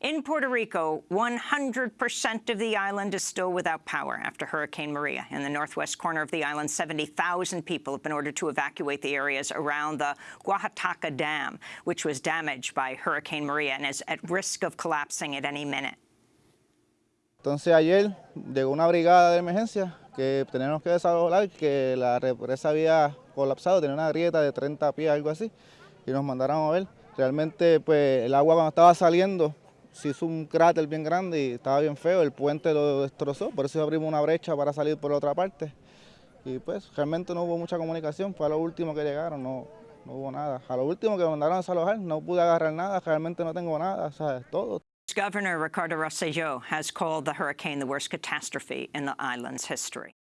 In Puerto Rico, 100% of the island is still without power after Hurricane Maria. In the northwest corner of the island, 70,000 people have been ordered to evacuate the areas around the Guajataca Dam, which was damaged by Hurricane Maria and is at risk of collapsing at any minute. Entonces ayer llegó una brigada de emergencia que teníamos que desalojar, que la represa había colapsado, tenía una grieta de 30 pies, algo así, y nos mandaron a ver. Realmente pues el agua cuando estaba saliendo se hizo un cráter bien grande y estaba bien feo, el puente lo destrozó, por eso abrimos una brecha para salir por otra parte. Y pues realmente no hubo mucha comunicación, fue a lo último que llegaron, no, no hubo nada. A lo último que mandaron a desalojar, no pude agarrar nada, realmente no tengo nada, o sea, todo. Governor Ricardo Rosselló has called the hurricane the worst catastrophe in the island's history.